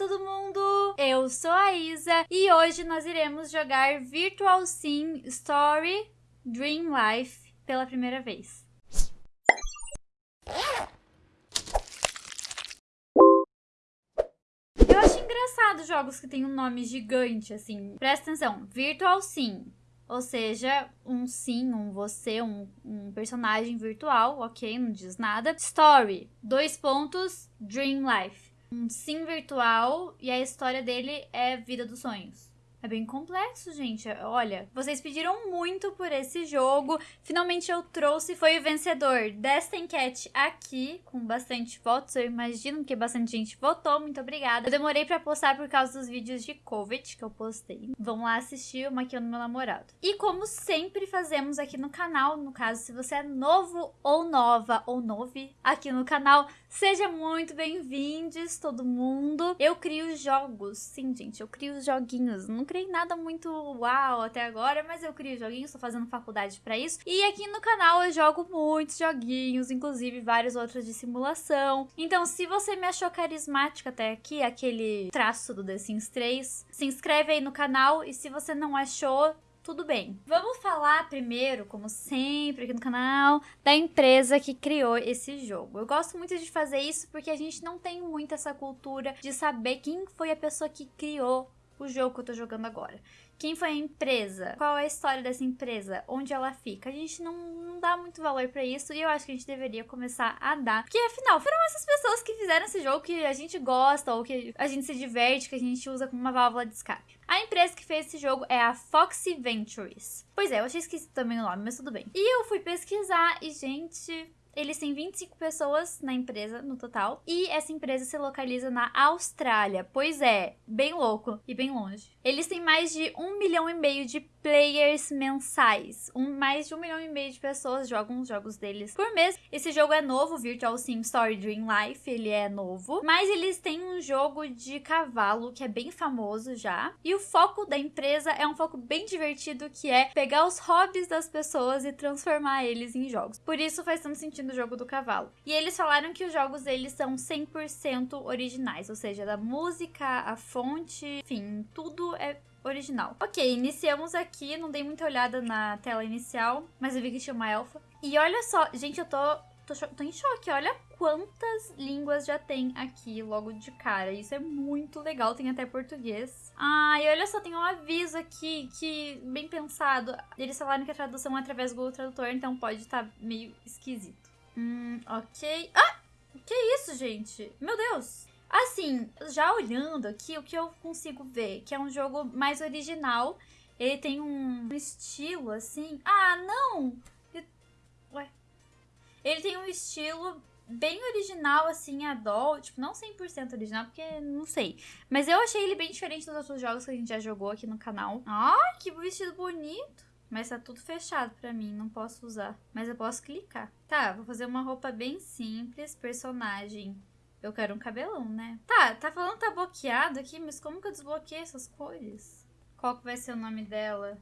todo mundo! Eu sou a Isa e hoje nós iremos jogar Virtual Sim Story Dream Life pela primeira vez. Eu acho engraçado jogos que têm um nome gigante, assim. Presta atenção, Virtual Sim. Ou seja, um sim, um você, um, um personagem virtual, ok? Não diz nada. Story, dois pontos, Dream Life um sim virtual e a história dele é Vida dos Sonhos. É bem complexo, gente. Olha, vocês pediram muito por esse jogo. Finalmente eu trouxe, foi o vencedor desta enquete aqui, com bastante votos. Eu imagino que bastante gente votou. Muito obrigada. Eu demorei pra postar por causa dos vídeos de Covid que eu postei. Vão lá assistir o Maquiando Meu Namorado. E como sempre fazemos aqui no canal, no caso, se você é novo ou nova ou novo aqui no canal, seja muito bem-vindos, todo mundo. Eu crio jogos. Sim, gente, eu crio joguinhos. Nunca criei nada muito uau até agora, mas eu crio joguinhos, tô fazendo faculdade para isso. E aqui no canal eu jogo muitos joguinhos, inclusive vários outros de simulação. Então, se você me achou carismática até aqui, aquele traço do The Sims 3, se inscreve aí no canal e se você não achou, tudo bem. Vamos falar primeiro, como sempre aqui no canal, da empresa que criou esse jogo. Eu gosto muito de fazer isso porque a gente não tem muito essa cultura de saber quem foi a pessoa que criou o jogo que eu tô jogando agora. Quem foi a empresa? Qual é a história dessa empresa? Onde ela fica? A gente não, não dá muito valor para isso e eu acho que a gente deveria começar a dar. Porque afinal, foram essas pessoas que fizeram esse jogo que a gente gosta ou que a gente se diverte, que a gente usa como uma válvula de escape. A empresa que fez esse jogo é a Foxy Ventures. Pois é, eu achei esquisito também o nome, mas tudo bem. E eu fui pesquisar e, gente, eles têm 25 pessoas na empresa, no total. E essa empresa se localiza na Austrália. Pois é, bem louco e bem longe. Eles têm mais de um milhão e meio de players mensais. Um, mais de um milhão e meio de pessoas jogam os jogos deles por mês. Esse jogo é novo, Virtual Sim Story Dream Life, ele é novo. Mas eles têm um jogo de cavalo que é bem famoso já. E o foco da empresa é um foco bem divertido que é pegar os hobbies das pessoas e transformar eles em jogos. Por isso faz tanto sentido o jogo do cavalo. E eles falaram que os jogos deles são 100% originais, ou seja, da música, a fonte, enfim, tudo é original. Ok, iniciamos aqui, não dei muita olhada na tela inicial, mas eu vi que tinha uma elfa. E olha só, gente, eu tô, tô, tô em choque, olha quantas línguas já tem aqui logo de cara. Isso é muito legal, tem até português. Ah, e olha só, tem um aviso aqui que, bem pensado, eles falaram que a tradução é através do Google Tradutor, então pode estar tá meio esquisito. Hum, ok. Ah! Que isso, gente? Meu Deus! Assim, já olhando aqui, o que eu consigo ver? Que é um jogo mais original. Ele tem um estilo, assim... Ah, não! Ué. Ele tem um estilo bem original, assim, adult. Tipo, não 100% original, porque não sei. Mas eu achei ele bem diferente dos outros jogos que a gente já jogou aqui no canal. Ai, que vestido bonito! Mas tá tudo fechado pra mim, não posso usar. Mas eu posso clicar. Tá, vou fazer uma roupa bem simples, personagem. Eu quero um cabelão, né? Tá, tá falando que tá bloqueado aqui, mas como que eu desbloqueei essas cores? Qual que vai ser o nome dela?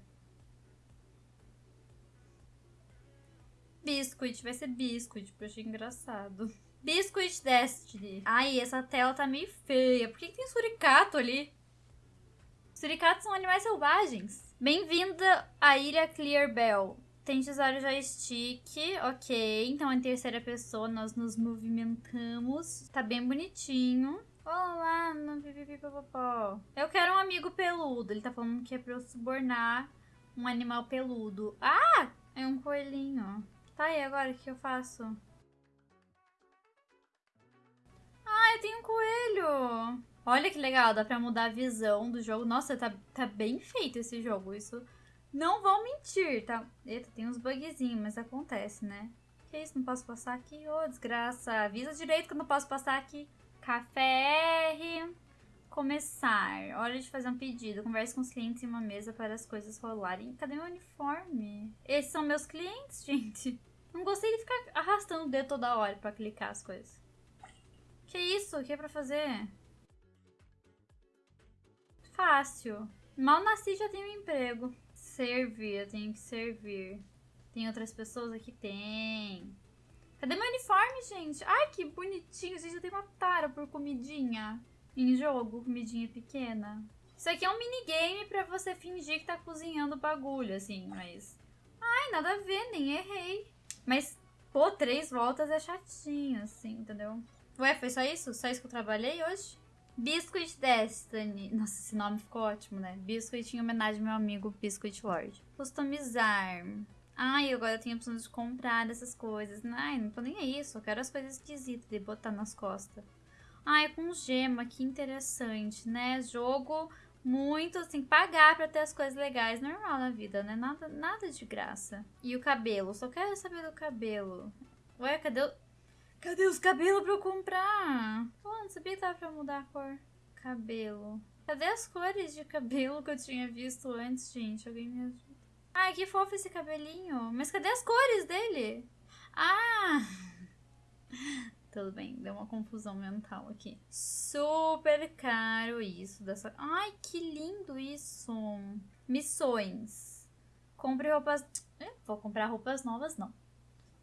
Biscuit, vai ser Biscuit, porque eu achei engraçado. Biscuit Destiny. Ai, essa tela tá meio feia. Por que, que tem suricato ali? Suricatos são animais selvagens. Bem-vinda à Ilha Clearbell. Tem tesouro joystick, ok. Então, em terceira pessoa, nós nos movimentamos. Tá bem bonitinho. Olá, no pipipipopopó. Eu quero um amigo peludo. Ele tá falando que é pra eu subornar um animal peludo. Ah! É um coelhinho. Tá, e agora o que eu faço? Ah, eu tenho um coelho! Olha que legal, dá pra mudar a visão do jogo. Nossa, tá, tá bem feito esse jogo. Isso não vou mentir, tá? Eita, tem uns bugzinhos, mas acontece, né? Que isso, não posso passar aqui? Ô, oh, desgraça. Avisa direito que eu não posso passar aqui. Café R. Começar. Hora de fazer um pedido. Converse com os clientes em uma mesa para as coisas rolarem. Cadê meu uniforme? Esses são meus clientes, gente. Não gostei de ficar arrastando o dedo toda hora pra clicar as coisas. Que isso? O que é pra fazer? Fácil. Mal nasci já tenho um emprego. Servir, eu tenho que servir. Tem outras pessoas aqui? Tem. Cadê meu uniforme, gente? Ai, que bonitinho. Gente, eu tenho uma tara por comidinha. Em jogo, comidinha pequena. Isso aqui é um minigame pra você fingir que tá cozinhando bagulho, assim, mas... Ai, nada a ver, nem errei. Mas, pô, três voltas é chatinho, assim, entendeu? Ué, foi só isso? Só isso que eu trabalhei hoje? Biscuit Destiny. Nossa, esse nome ficou ótimo, né? Biscuit em homenagem ao meu amigo Biscuit Lord. Customizar. Ai, agora eu tenho a opção de comprar essas coisas. Ai, não tô nem aí, só quero as coisas esquisitas de botar nas costas. Ai, com gema, que interessante, né? Jogo muito, assim, pagar pra ter as coisas legais. Normal na vida, né? Nada, nada de graça. E o cabelo, só quero saber do cabelo. Ué, cadê o... Cadê os cabelos pra eu comprar? Pô, não sabia que dava pra mudar a cor. Cabelo. Cadê as cores de cabelo que eu tinha visto antes, gente? Alguém me ajuda. Ai, que fofo esse cabelinho. Mas cadê as cores dele? Ah! Tudo bem, deu uma confusão mental aqui. Super caro isso dessa. Ai, que lindo isso! Missões. Compre roupas. Vou comprar roupas novas, não.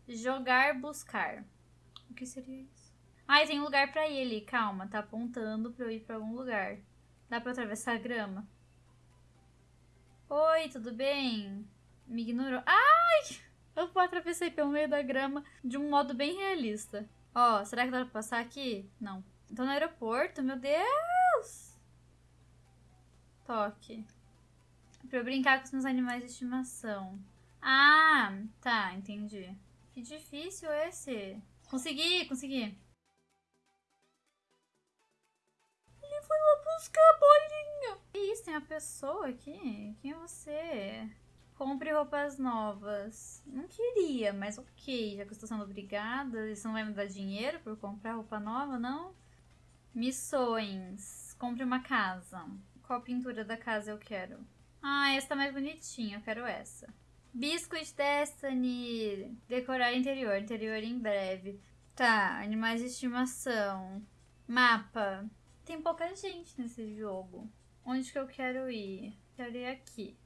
Jogar, buscar. O que seria isso? Ai, tem um lugar pra ir ali. Calma, tá apontando pra eu ir pra algum lugar. Dá pra atravessar a grama? Oi, tudo bem? Me ignorou. Ai! Eu atravessei pelo meio da grama de um modo bem realista. Ó, oh, será que dá pra passar aqui? Não. Tô no aeroporto, meu Deus! Toque. Pra eu brincar com os meus animais de estimação. Ah, tá, entendi. Que difícil esse. Consegui, consegui. Ele foi lá buscar a bolinha. Que isso, tem uma pessoa aqui? Quem é você? Compre roupas novas. Não queria, mas ok, já que eu estou sendo obrigada. Isso não vai me dar dinheiro por comprar roupa nova, não? Missões. Compre uma casa. Qual pintura da casa eu quero? Ah, essa tá mais bonitinha, eu quero essa. Biscuit Destiny. Decorar interior. Interior em breve. Tá, animais de estimação. Mapa. Tem pouca gente nesse jogo. Onde que eu quero ir? Quero ir aqui.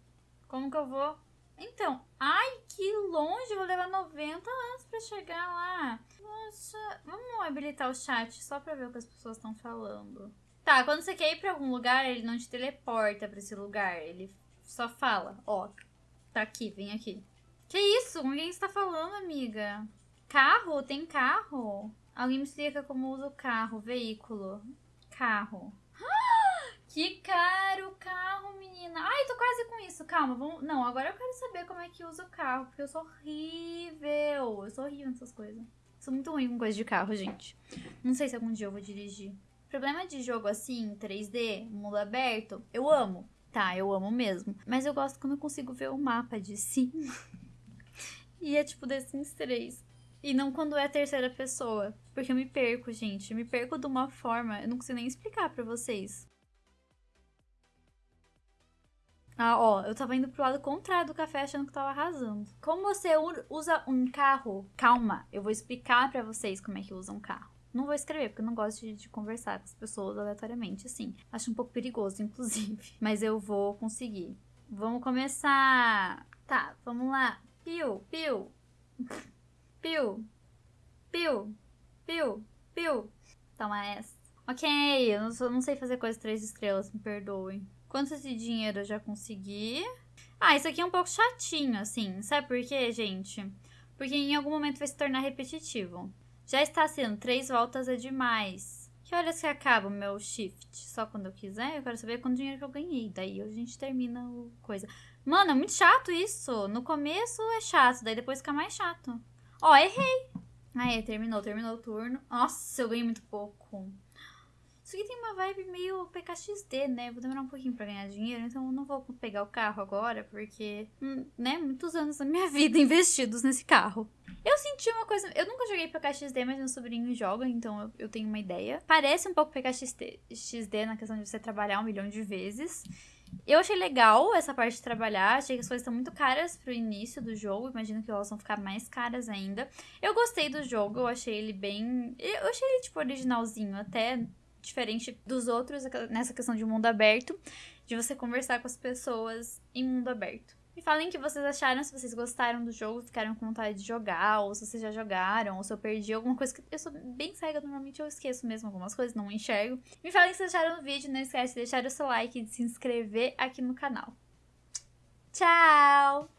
Como que eu vou? Então, ai, que longe. Vou levar 90 anos pra chegar lá. Nossa, vamos habilitar o chat só pra ver o que as pessoas estão falando. Tá, quando você quer ir pra algum lugar, ele não te teleporta pra esse lugar. Ele só fala, ó, Tá aqui, vem aqui. Que isso? Com quem está falando, amiga? Carro? Tem carro? Alguém me explica como usa o carro, veículo. Carro. Que caro o carro, menina. Ai, tô quase com isso. Calma, vamos... Não, agora eu quero saber como é que usa o carro, porque eu sou horrível. Eu sou horrível nessas coisas. Sou muito ruim com coisa de carro, gente. Não sei se algum dia eu vou dirigir. Problema de jogo assim, 3D, mundo aberto, eu amo. Tá, eu amo mesmo. Mas eu gosto quando eu consigo ver o mapa de cima. e é tipo The Sims 3. E não quando é a terceira pessoa. Porque eu me perco, gente. Eu me perco de uma forma. Eu não consigo nem explicar pra vocês. Ah, ó, eu tava indo pro lado contrário do café achando que tava arrasando. Como você usa um carro? Calma, eu vou explicar pra vocês como é que usa um carro. Não vou escrever, porque eu não gosto de, de, conversar com as pessoas aleatoriamente, assim. Acho um pouco perigoso, inclusive. Mas eu vou conseguir. Vamos começar. Tá, vamos lá. Piu, piu. Piu. Piu. Piu. Piu. Toma essa. Ok, eu não, não sei fazer coisas três estrelas, me perdoem. Quanto de dinheiro eu já consegui? Ah, isso aqui é um pouco chatinho, assim. Sabe por quê, gente? Porque em algum momento vai se tornar repetitivo. Já está sendo três voltas é demais. Que horas que acaba o meu shift? Só quando eu quiser? Eu quero saber quanto dinheiro que eu ganhei. Daí a gente termina o coisa. Mano, é muito chato isso. No começo é chato, daí depois fica mais chato. Ó, errei. Aí, terminou, terminou o turno. Nossa, eu ganhei muito pouco. Isso aqui tem uma vibe meio PKXD, né? Vou demorar um pouquinho pra ganhar dinheiro, então eu não vou pegar o carro agora, porque, hum, né, muitos anos da minha vida investidos nesse carro. Eu senti uma coisa. Eu nunca joguei PKXD, mas meu sobrinho joga, então eu, eu tenho uma ideia. Parece um pouco PKXD XD na questão de você trabalhar um milhão de vezes. Eu achei legal essa parte de trabalhar, achei que as coisas estão muito caras pro início do jogo, imagino que elas vão ficar mais caras ainda. Eu gostei do jogo, eu achei ele bem. Eu achei ele, tipo, originalzinho, até diferente dos outros nessa questão de mundo aberto, de você conversar com as pessoas em mundo aberto. Me falem o que vocês acharam, se vocês gostaram do jogo, ficaram com vontade de jogar, ou se vocês já jogaram, ou se eu perdi alguma coisa que eu sou bem cega, normalmente eu esqueço mesmo algumas coisas, não enxergo. Me falem o vocês acharam do vídeo, não esquece de deixar o seu like e de se inscrever aqui no canal. Tchau!